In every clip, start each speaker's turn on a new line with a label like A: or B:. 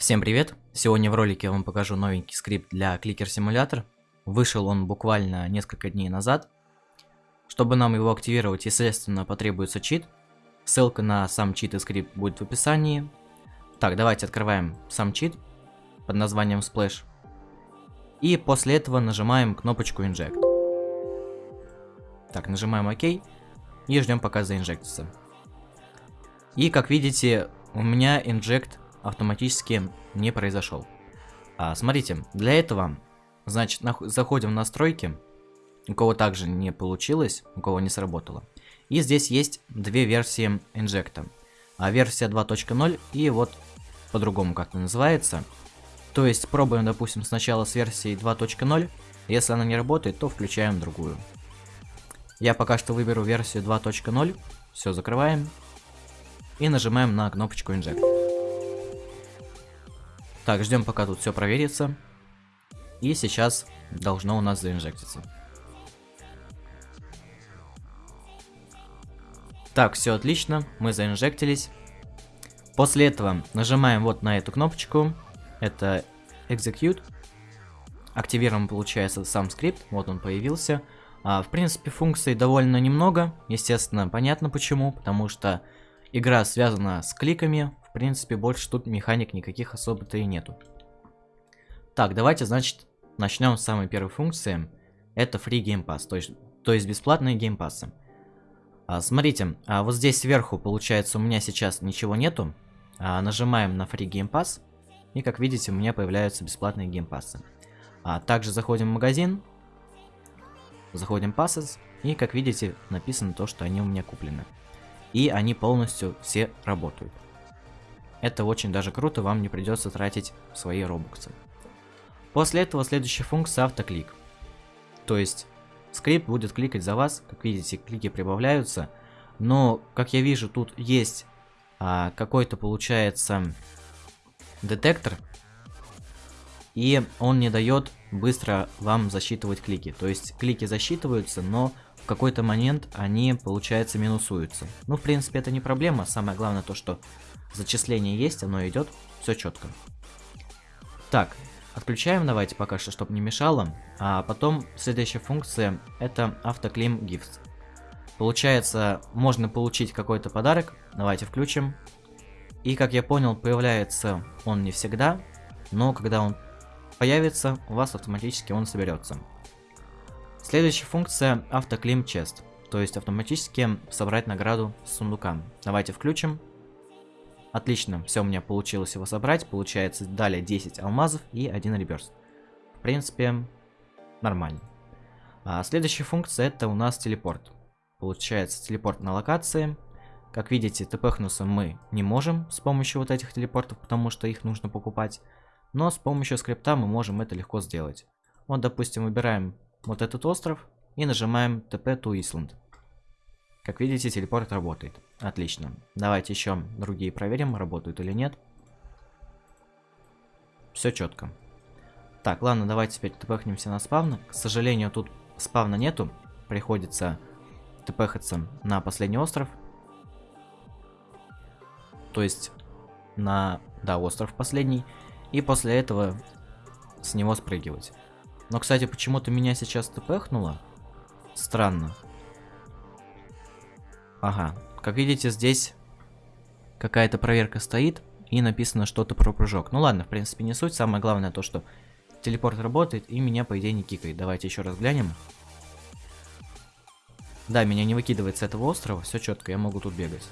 A: Всем привет! Сегодня в ролике я вам покажу новенький скрипт для Clicker Simulator. Вышел он буквально несколько дней назад. Чтобы нам его активировать, естественно, потребуется чит. Ссылка на сам чит и скрипт будет в описании. Так, давайте открываем сам чит под названием Splash. И после этого нажимаем кнопочку Inject. Так, нажимаем ОК и ждем пока заинжектится. И как видите, у меня инжект автоматически не произошел. А, смотрите, для этого, значит, заходим в настройки, у кого также не получилось, у кого не сработало. И здесь есть две версии инжекта. А версия 2.0 и вот по-другому как-то называется. То есть пробуем, допустим, сначала с версией 2.0. Если она не работает, то включаем другую. Я пока что выберу версию 2.0. Все, закрываем. И нажимаем на кнопочку Inject. Так, ждем пока тут все проверится. И сейчас должно у нас заинжектиться. Так, все отлично, мы заинжектились. После этого нажимаем вот на эту кнопочку. Это Execute. Активируем, получается, сам скрипт. Вот он появился. А, в принципе, функций довольно немного. Естественно, понятно почему. Потому что игра связана с кликами. В принципе, больше тут механик никаких особо-то и нету. Так, давайте, значит, начнем с самой первой функции. Это Free Game Pass, то есть, то есть бесплатные геймпассы. А, смотрите, а вот здесь сверху, получается, у меня сейчас ничего нету. А, нажимаем на Free Game Pass, и как видите, у меня появляются бесплатные геймпассы. А, также заходим в магазин, заходим Passes, и как видите, написано то, что они у меня куплены. И они полностью все работают. Это очень даже круто, вам не придется тратить свои робоксы. После этого следующая функция автоклик. То есть скрипт будет кликать за вас, как видите, клики прибавляются. Но, как я вижу, тут есть а, какой-то, получается, детектор. И он не дает быстро вам засчитывать клики. То есть клики засчитываются, но какой-то момент они, получается, минусуются. Ну, в принципе, это не проблема. Самое главное то, что Зачисление есть, оно идет, все четко. Так, отключаем давайте пока что, чтобы не мешало. А потом следующая функция это автоклим gifts. Получается, можно получить какой-то подарок. Давайте включим. И как я понял, появляется он не всегда, но когда он появится, у вас автоматически он соберется. Следующая функция автоклим chest, то есть автоматически собрать награду с сундука. Давайте включим. Отлично, все у меня получилось его собрать. Получается далее 10 алмазов и 1 реверс. В принципе, нормально. А следующая функция это у нас телепорт. Получается телепорт на локации. Как видите, тпхнуться мы не можем с помощью вот этих телепортов, потому что их нужно покупать. Но с помощью скрипта мы можем это легко сделать. Вот, допустим, выбираем вот этот остров и нажимаем TP to Island. Как видите, телепорт работает. Отлично. Давайте еще другие проверим, работают или нет. Все четко. Так, ладно, давайте теперь тпхнемся на спавн. К сожалению, тут спавна нету. Приходится тпхаться на последний остров. То есть на, да, остров последний. И после этого с него спрыгивать. Но, кстати, почему-то меня сейчас тпхнуло. Странно. Ага, как видите, здесь какая-то проверка стоит и написано что-то про прыжок. Ну ладно, в принципе, не суть. Самое главное то, что телепорт работает и меня, по идее, не кикает. Давайте еще раз глянем. Да, меня не выкидывает с этого острова. Все четко, я могу тут бегать.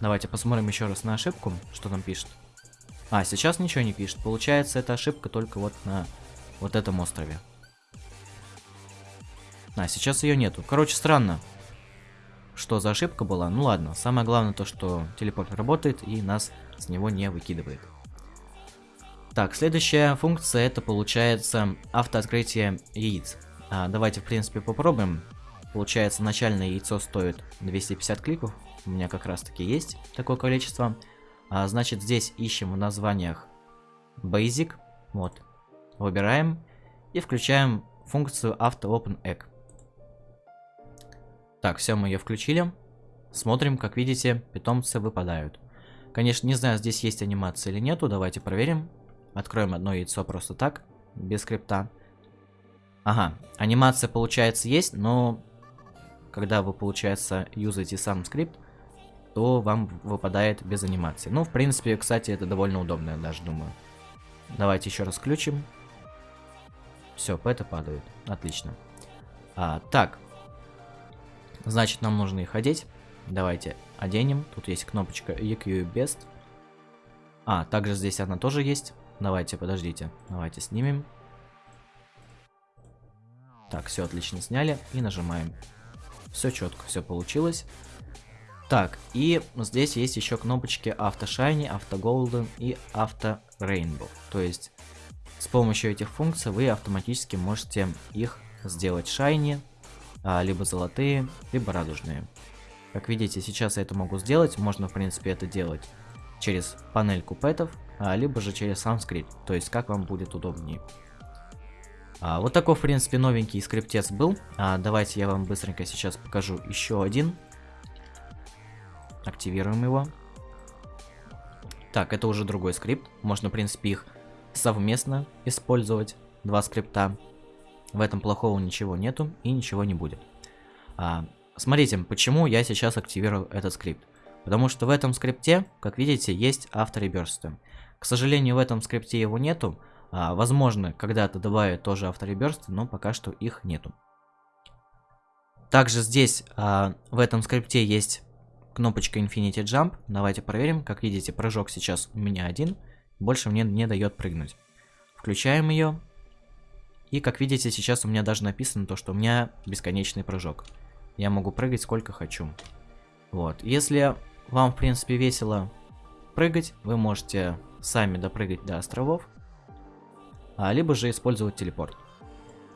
A: Давайте посмотрим еще раз на ошибку, что там пишет. А, сейчас ничего не пишет. Получается, это ошибка только вот на вот этом острове. А, сейчас ее нету. Короче, странно что за ошибка была. Ну ладно, самое главное то, что телепорт работает и нас с него не выкидывает. Так, следующая функция это получается автооткрытие яиц. А, давайте в принципе попробуем. Получается начальное яйцо стоит 250 кликов. У меня как раз таки есть такое количество. А, значит здесь ищем в названиях Basic. Вот. Выбираем и включаем функцию Auto Open Egg. Так, все, мы ее включили. Смотрим, как видите, питомцы выпадают. Конечно, не знаю, здесь есть анимация или нету. Давайте проверим. Откроем одно яйцо просто так, без скрипта. Ага, анимация, получается, есть, но когда вы, получается, юзаете сам скрипт, то вам выпадает без анимации. Ну, в принципе, кстати, это довольно удобно, я даже думаю. Давайте еще раз включим. Все, это падает. Отлично. А, так. Значит, нам нужно их одеть. Давайте оденем. Тут есть кнопочка EQ Best. А, также здесь она тоже есть. Давайте, подождите. Давайте снимем. Так, все отлично сняли. И нажимаем. Все четко, все получилось. Так, и здесь есть еще кнопочки Auto Shiny, Auto Golden и Auto Rainbow. То есть с помощью этих функций вы автоматически можете их сделать Shiny, а, либо золотые, либо радужные. Как видите, сейчас я это могу сделать. Можно, в принципе, это делать через панель купетов, а, либо же через сам скрипт. То есть, как вам будет удобнее. А, вот такой, в принципе, новенький скриптец был. Давайте я вам быстренько сейчас покажу еще один. Активируем его. Так, это уже другой скрипт. Можно, в принципе, их совместно использовать. Два скрипта. В этом плохого ничего нету и ничего не будет. А, смотрите, почему я сейчас активирую этот скрипт. Потому что в этом скрипте, как видите, есть автореберсты. К сожалению, в этом скрипте его нету. А, возможно, когда-то добавят тоже автореберсты, но пока что их нету. Также здесь, а, в этом скрипте есть кнопочка Infinity Jump. Давайте проверим. Как видите, прыжок сейчас у меня один. Больше мне не дает прыгнуть. Включаем ее. И как видите, сейчас у меня даже написано то, что у меня бесконечный прыжок. Я могу прыгать сколько хочу. Вот. Если вам, в принципе, весело прыгать, вы можете сами допрыгать до островов. А, либо же использовать телепорт.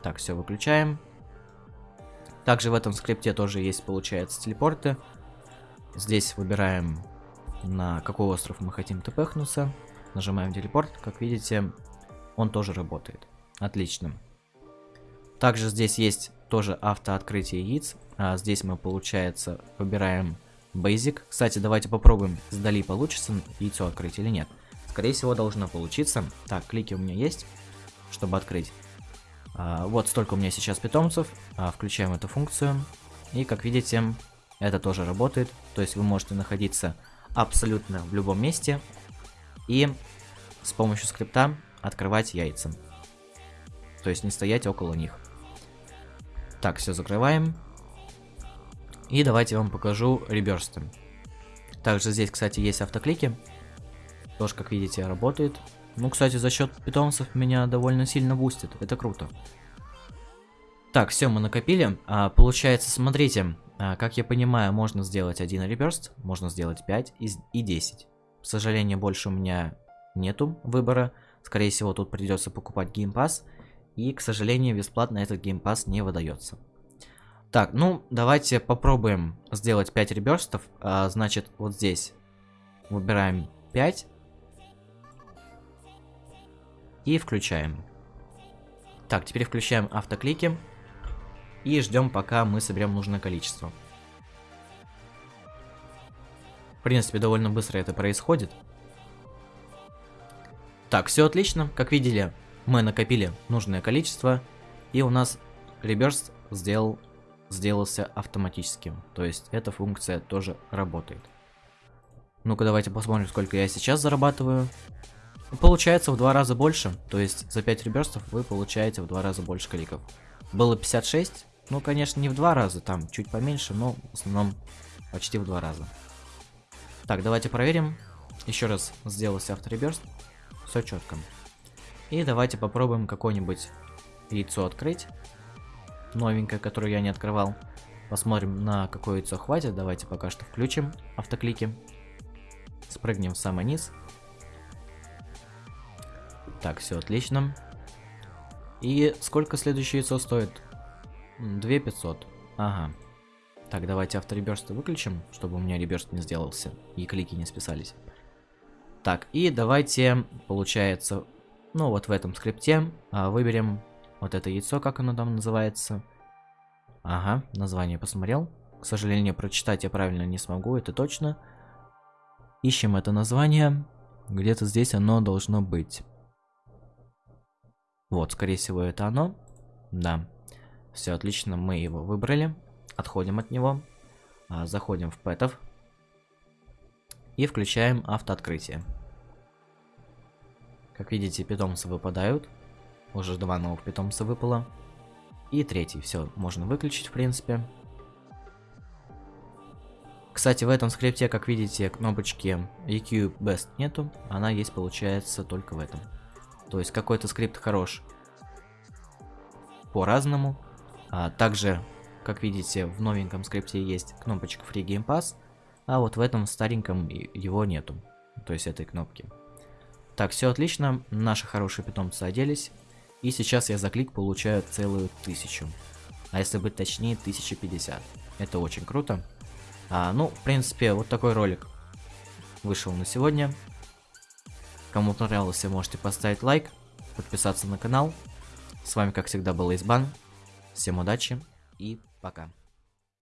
A: Так, все, выключаем. Также в этом скрипте тоже есть, получается, телепорты. Здесь выбираем, на какой остров мы хотим тпхнуться. Нажимаем телепорт. Как видите, он тоже работает. Отлично. Также здесь есть тоже автооткрытие яиц. А здесь мы, получается, выбираем Basic. Кстати, давайте попробуем, сдали получится яйцо открыть или нет. Скорее всего, должно получиться. Так, клики у меня есть, чтобы открыть. А, вот столько у меня сейчас питомцев. А, включаем эту функцию. И, как видите, это тоже работает. То есть вы можете находиться абсолютно в любом месте и с помощью скрипта открывать яйца. То есть не стоять около них. Так, все закрываем. И давайте я вам покажу реберсты. Также здесь, кстати, есть автоклики. Тоже, как видите, работает. Ну, кстати, за счет питомцев меня довольно сильно бустит. Это круто. Так, все, мы накопили. А, получается, смотрите, а, как я понимаю, можно сделать один rebirth, можно сделать 5 и 10. К сожалению, больше у меня нету выбора. Скорее всего, тут придется покупать game pass. И, к сожалению, бесплатно этот game pass не выдается. Так, ну, давайте попробуем сделать 5 rebirth ов. А, значит, вот здесь выбираем 5. И включаем. Так, теперь включаем автоклики. И ждем, пока мы соберем нужное количество. Принципе, довольно быстро это происходит. Так, все отлично. Как видели, мы накопили нужное количество. И у нас реберс сделал, сделался автоматическим. То есть эта функция тоже работает. Ну-ка давайте посмотрим, сколько я сейчас зарабатываю. Получается в два раза больше. То есть за 5 реберстов вы получаете в два раза больше кликов. Было 56, ну, конечно, не в два раза, там чуть поменьше, но в основном почти в два раза. Так, давайте проверим. Еще раз сделался автореберст. Все четко. И давайте попробуем какое-нибудь яйцо открыть. Новенькое, которое я не открывал. Посмотрим, на какое яйцо хватит. Давайте пока что включим автоклики. Спрыгнем в самый низ. Так, все отлично. И сколько следующее яйцо стоит? 2500. Ага. Так, давайте автореберст выключим, чтобы у меня реберст не сделался и клики не списались. Так, и давайте, получается, ну вот в этом скрипте а, выберем вот это яйцо, как оно там называется. Ага, название посмотрел. К сожалению, прочитать я правильно не смогу, это точно. Ищем это название. Где-то здесь оно должно быть. Вот, скорее всего, это оно. Да. Все отлично, мы его выбрали. Отходим от него. А, заходим в пэтов. И включаем автооткрытие. Как видите, питомцы выпадают. Уже два новых питомца выпало. И третий. Все, можно выключить, в принципе. Кстати, в этом скрипте, как видите, кнопочки EQ Best нету. Она есть, получается, только в этом. То есть какой-то скрипт хорош по-разному. А также, как видите, в новеньком скрипте есть кнопочка Free Game Pass, а вот в этом стареньком его нету. То есть этой кнопки. Так, все отлично, наши хорошие питомцы оделись. И сейчас я за клик получаю целую тысячу. А если быть точнее, 1050. Это очень круто. А, ну, в принципе, вот такой ролик вышел на сегодня. Кому понравился, можете поставить лайк, подписаться на канал. С вами, как всегда, был Избан. Всем удачи и пока.